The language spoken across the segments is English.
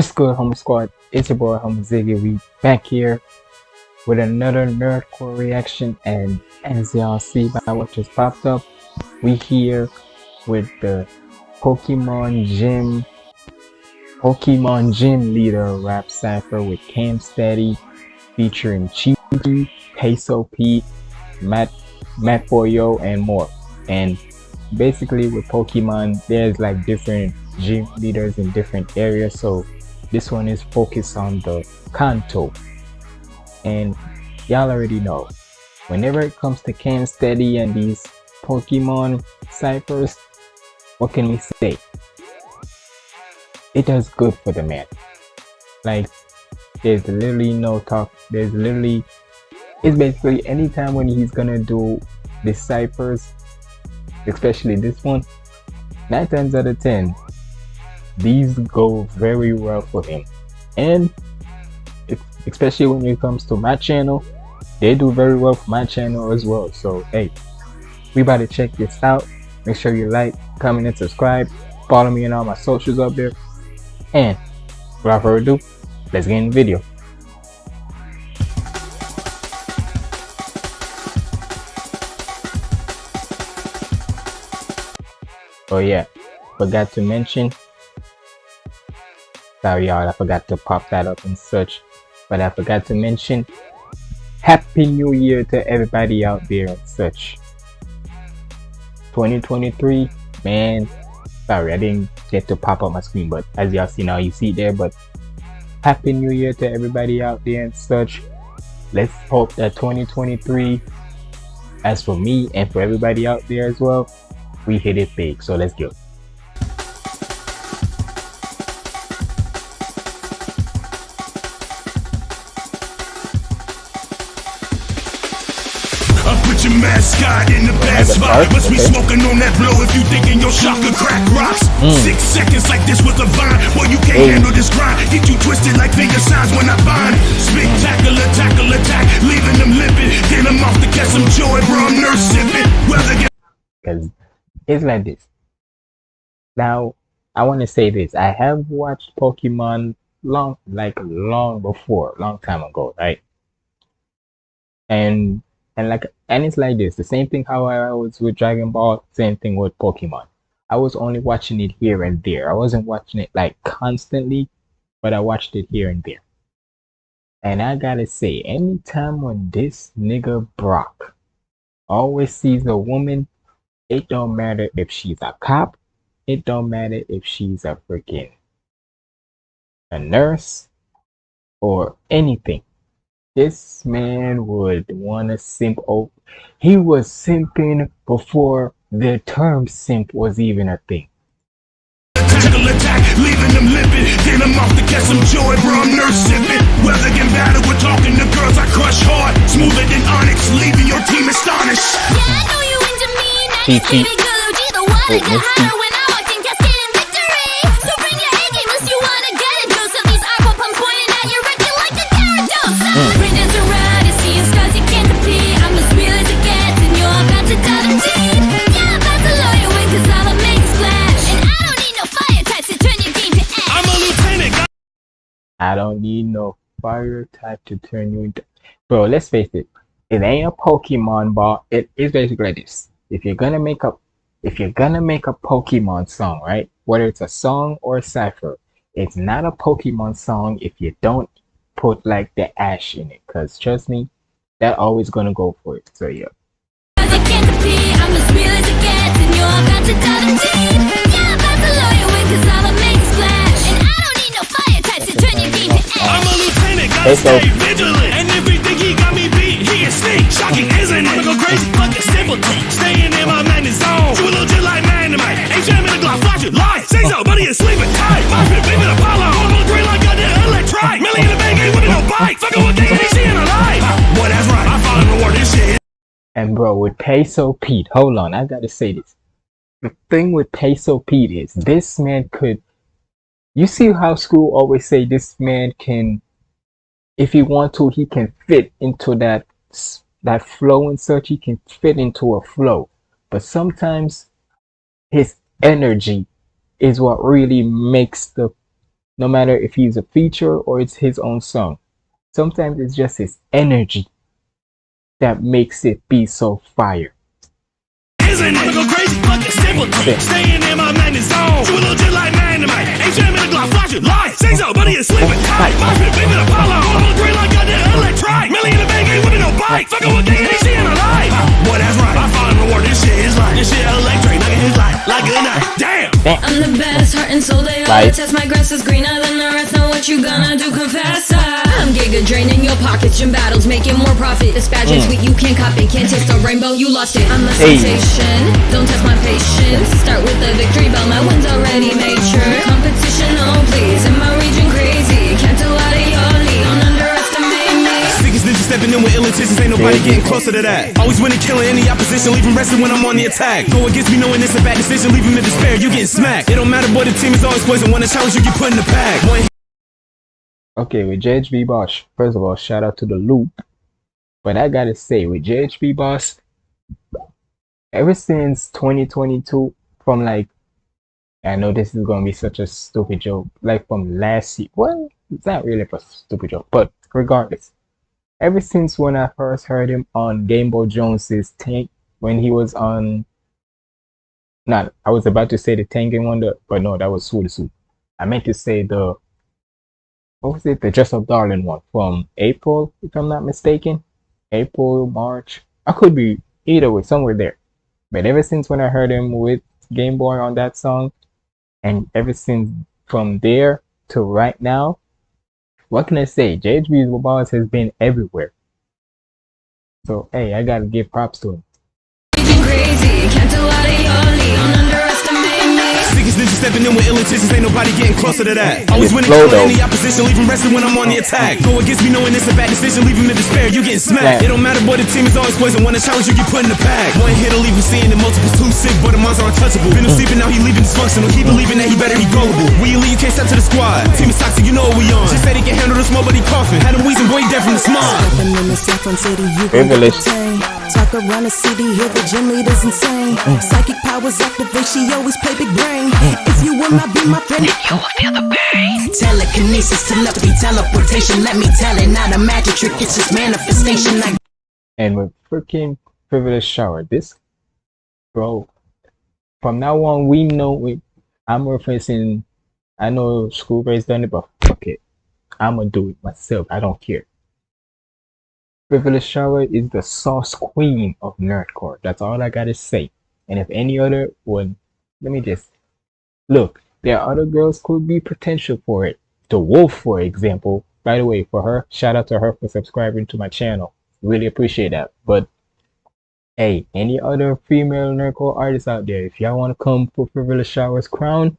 What's good, Home Squad? It's your boy, Home Ziggy. We back here with another Nerdcore reaction, and as y'all see by what just popped up, we here with the Pokemon Gym, Pokemon Gym Leader rap cipher with Cam Steady, featuring Chichi, Peso Pete, Matt, Matt Boyo, and more. And basically, with Pokemon, there's like different gym leaders in different areas, so this one is focused on the Kanto. And y'all already know, whenever it comes to Cam Steady and these Pokemon ciphers, what can we say? It does good for the man. Like, there's literally no talk. There's literally, it's basically anytime when he's gonna do the ciphers, especially this one, nine times out of ten, these go very well for him. And especially when it comes to my channel, they do very well for my channel as well. So hey, we about to check this out. Make sure you like, comment, and subscribe. Follow me on all my socials up there. And without further ado, let's get in the video. Oh yeah, forgot to mention. Sorry y'all, I forgot to pop that up and search. But I forgot to mention Happy New Year to everybody out there and such. 2023, man. Sorry, I didn't get to pop up my screen, but as y'all see now, you see it there. But Happy New Year to everybody out there and such. Let's hope that 2023, as for me and for everybody out there as well, we hit it big. So let's go. Put your mascot in the bad spot. Must be smoking on that blow if you thinking your shotgun crack rocks. Hmm. Six seconds like this with a vine. Boy, you can't handle this grind. Get you twisted like finger signs when I bind. Spectacular, tackle attack, leaving them limping. Then I'm off to catch some joy, bro. I'm nurse sipping. Weather get because it's like this. Now, I want to say this. I have watched Pokemon long, like long before, long time ago, right? And and like and it's like this. The same thing how I was with Dragon Ball. Same thing with Pokemon. I was only watching it here and there. I wasn't watching it like constantly, but I watched it here and there. And I gotta say, anytime when this nigga Brock always sees a woman it don't matter if she's a cop. It don't matter if she's a freaking a nurse or anything. This man would wanna simp over. He was simping before the term simp was even a thing. attack, leaving them limping. Then I'm off to catch some joy, bro. I'm nurse sipping. Weather get battle, we're talking to girls. I crush hard, smoother than onyx, leaving your team astonished. Yeah, I know you into me. Now T, you T. baby girl, you the water Wait, I don't need no fire type to turn you into. Bro, let's face it. It ain't a Pokemon ball. It is basically like this. If you're gonna make a, if you're gonna make a Pokemon song, right? Whether it's a song or a cipher, it's not a Pokemon song if you don't put like the ash in it. Cause trust me, that always gonna go for it. So yeah. I'm as real as it gets And you're about to dive deep Yeah, I'm about to cause splash I'm a lieutenant, gotta stay vigilant. And if he think he got me beat, he is sneak. Shocking, isn't it? I'ma go crazy, fucking simpleton. Staying in my madness zone. You a little just like man. Ain't jamming the Glock, flash it, lie. Say so, buddy is sleeping tight. My fit, the Apollo. I'm on green like I did electric. Millie in the bag, ain't winning no bike. Fucking with KDC in her life. Boy, that's right. I finally reward this shit. And bro, with Peso Pete, hold on, I gotta say this. The thing with Peso Pete is this man could you see how school always say this man can if he want to he can fit into that that flow and such he can fit into a flow but sometimes his energy is what really makes the no matter if he's a feature or it's his own song. Sometimes it's just his energy that makes it be so fire. Isn't it? Go crazy, fucking simple. Staying in my madness zone. You a little just like dynamite. Ain't jamming the Glock, flash it, lie. Say so, oh, buddy, is sleeping oh, tight. My spit, baby, the Apollo. On the green like goddamn electric. Millie in the bag, ain't winning no bike. Fucking with gang, ain't seeing a light. Boy, that's right. I find reward. This shit is like, this shit electric. Nigga, his life. Like good night. Damn. I'm the best, heart and soul, they all Right. test My grass is greener than the rest, know what you gonna do, confess I'm giga draining your pockets, gym battles, making more profit This badge is mm. sweet, you can't copy, can't taste the rainbow, you lost it I'm a Hey. sensation, don't test my patience Start with the victory bell, my win's already made sure Competition, oh please, in my region crazy Can't do out of your league, don't underestimate me Sickest ninja stepping in with ill intentions, ain't nobody getting closer to that. Always winning, killing any opposition, leaving resting when I'm on the attack. Go against me knowing it's a bad decision, leave him in despair, you getting smacked. It don't matter, boy, the team is always poison. When a challenge, you get put in the pack. One Okay, with JHB Boss, first of all, shout out to the loop. But I gotta say, with JHB Boss, ever since 2022, from like, I know this is gonna be such a stupid joke, like from last year. Well, it's not really a stupid joke, but regardless, ever since when I first heard him on Game Boy Jones's tank, when he was on, not, I was about to say the Tanking Wonder, but no, that was Suda Suit. I meant to say the what was it? The Dress Up Darling one from April, if I'm not mistaken. April, March. I could be either way, somewhere there. But ever since when I heard him with Game Boy on that song, and ever since from there to right now, what can I say? JHB's Boss has been everywhere. So hey, I gotta give props to him. Me Sickest ninja stepping in with ill intentions, ain't nobody getting closer to that. Always Your winning, flow, though. any opposition, leaving resting when I'm on the attack. Go against me knowing it's a bad decision, leave him in despair, you getting smacked. Yeah. It don't matter, boy, the team is always poison. When a challenge, you get put in the pack. One hit will leave him seeing the multiple too sick, but the monster untouchable. Been him sleeping, now he leaving dysfunctional. He believing that he better be gullible. We elite, you can't step to the squad. Team is toxic, you know what we on. Just said he can handle the smoke, but he coughing. Had him wheezing, boy, he dead from the smog. Stepping in the Saffron City, you gon' Privilege. get. Talk around the city, hear the gym leaders insane. Psychic powers activate, she always play big brain. If you will not be my friend, you will feel the pain. Telekinesis, telepathy, teleportation. Let me tell it, not a magic trick, it's just manifestation. I And with freaking privilege shower, this bro, from now on we know we I'm referencing I know School Ray's done it, but fuck it. I'ma do it myself. I don't care. Privilege Shower is the sauce queen of nerdcore. That's all I gotta say. And if any other would let me just look, there are other girls could be potential for it. The Wolf, for example. By the way, for her, shout out to her for subscribing to my channel. Really appreciate that. But hey, any other female nerdcore artists out there, if y'all want to come for Privilege Shower's crown,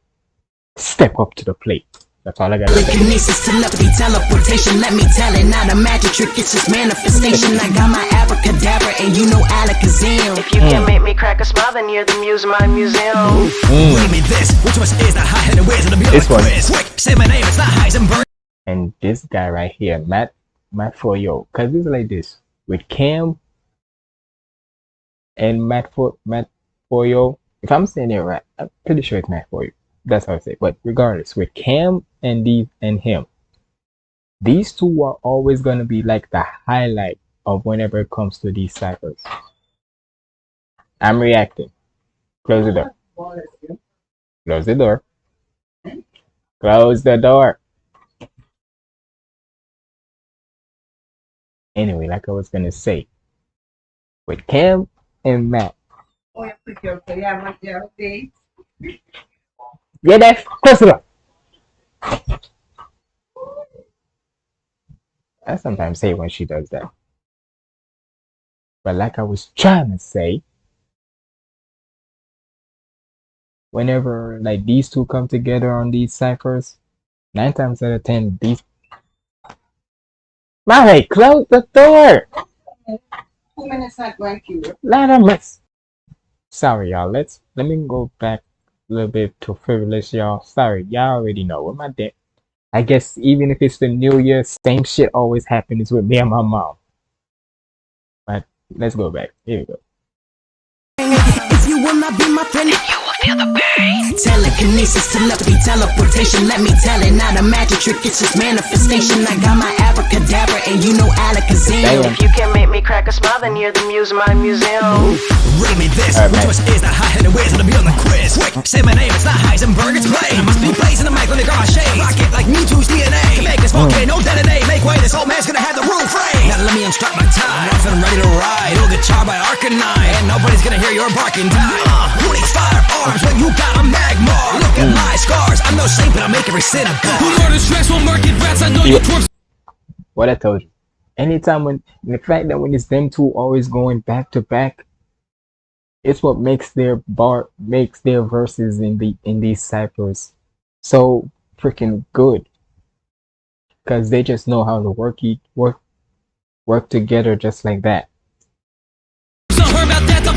step up to the plate. That's all I gotta say. Telekinesis, telepathy, teleportation. Let me tell it, not a magic trick, it's just manifestation. I got my abracadabra, and you know Alakazam. If you can't mm. make me crack a smile, then you're the muse of my museum. Mm. Give me this. Which one is the high and where's the be This one. Quick, say my name. It's not Heisenberg. and this guy right here, Matt Matt Foyo, cause it's like this with Cam and Matt for Matt Foyo. If I'm saying it right, I'm pretty sure it's Matt Foyo. That's how I say. It. But regardless, with Cam and these and him, these two are always gonna be like the highlight of whenever it comes to these ciphers. I'm reacting. Close the door. Close the door. Close the door. Anyway, like I was gonna say, with Cam and Matt, yeah, that's close the door. I sometimes say when she does that, but like I was trying to say, whenever like these two come together on these ciphers, nine times out of ten, these. Mary, close the door. Two minutes not to. Let him. Sorry, y'all. Let's let me go back little bit to frivolous, y'all. Sorry, y'all already know what my dad. I guess even if it's the New Year, same shit always happens with me and my mom. But let's go back. Here we go. Telekinesis, telepathy, teleportation. Let me tell it, not a magic trick, it's just manifestation. I got my abracadabra, and you know Alakazam. Damn. If you can make me crack a smile, then you're the muse of my museum. Riddle me this, Alright, which man. was is the high-headed wizard to be on the quiz? Quick, say my name, it's not Heisenberg, it's Blade. I must be blazing the mic, let me grab my shade. Rock it like Mewtwo's DNA. Can make this volcano detonate. Make way, this old man's gonna have the roof frame. Now let me instruct my time. I'm off and ready to ride. You'll get charred by Arcanine. And nobody's gonna hear your barking die. Uh, firearms when you got a magmar? Look at my scars. I'm no saint, but I'll make every sin a god. Who order stressful market rats? I know Yeah. you twerps What I told you. Anytime when the fact that when it's them two always going back to back, it's what makes their bar makes their verses in the in these ciphers so freaking good. Cause they just know how to work each work work together just like that. So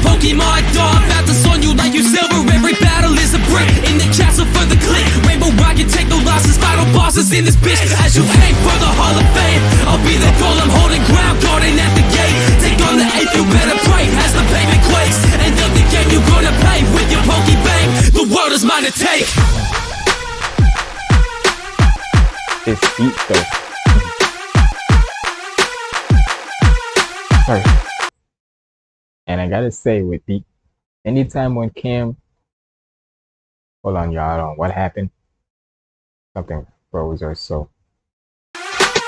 dog About to you like you silver. Every battle is a brick In the castle for the click. Rainbow Rocket, take no losses Final bosses in this bitch. As you for the Hall of Fame I'll be the goal, I'm holding ground Guarding at the gate. Take on the eighth, you better pray As the quakes End of the game, you gonna play With your The world is mine to take. This beat though. Sorry. And I gotta say with the anytime when Cam hold on y'all, don't what happened. Something froze or so.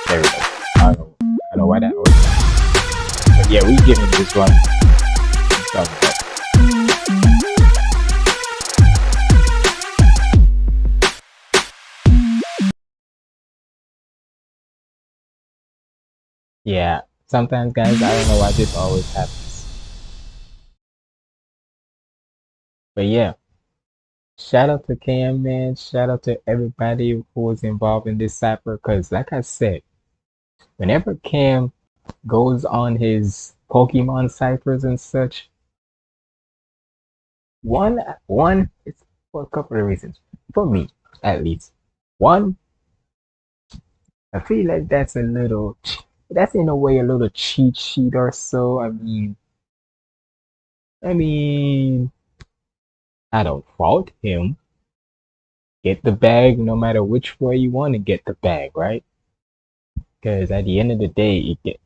There we go. I don't know, I don't know why that was. But yeah, we him this one. Yeah, sometimes guys, I don't know why this always happens. But yeah, shout out to KM man, shout out to everybody who was involved in this cipher. Cause like I said, whenever Cam goes on his Pokemon ciphers and such, one one it's for a couple of reasons. For me, at least. One, I feel like that's a little that's in a way a little cheat sheet or so. I mean I mean I don't fault him. Get the bag no matter which way you want to get the bag, right? Because at the end of the day, it get,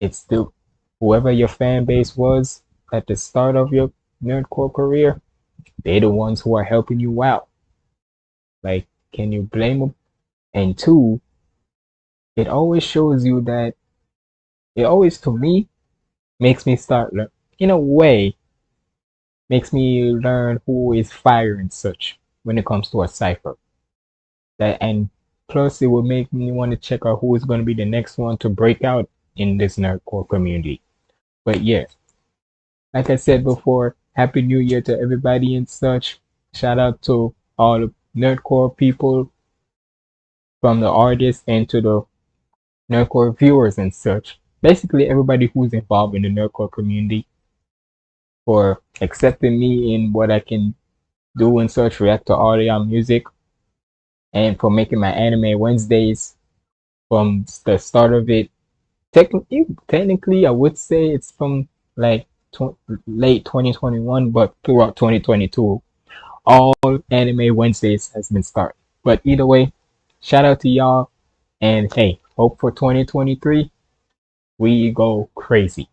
it's still whoever your fan base was at the start of your nerdcore career, they're the ones who are helping you out. Like, can you blame them? And two, it always shows you that it always to me makes me start in a way makes me learn who is fire and such when it comes to a cipher. That and plus it will make me want to check out who is going to be the next one to break out in this nerdcore community. But yeah, like I said before, happy new year to everybody and such. Shout out to all the nerdcore people from the artists and to the nerdcore viewers and such. Basically everybody who's involved in the nerdcore community for accepting me in what I can do and such, react to audio and music, and for making my anime Wednesdays from the start of it. Technically, technically, I would say it's from like tw- late 2021, but throughout 2022, all anime Wednesdays has been started. But either way, shout out to y'all, and hey, hope for 2023 we go crazy.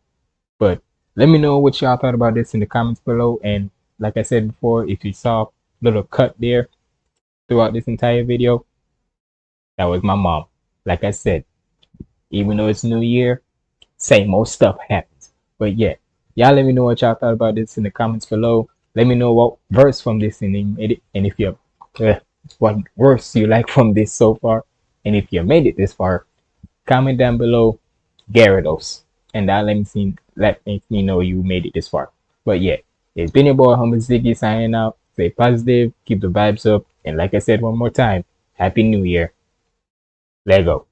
Let me know what y'all thought about this in the comments below. And like I said before, if you saw a little cut there throughout this entire video, that was my mom. Like I said, even though it's New Year, same old stuff happens. But yeah, y'all let me know what y'all thought about this in the comments below. Let me know what verse from this and, and if you uh, what verse you like from this so far. And if you made it this far, comment down below Gyarados. And that let me see let me know you made it this far. But yeah, it's been your boy Humble Ziggy signing out. Stay positive, keep the vibes up, and like I said one more time, Happy New Year. Lego.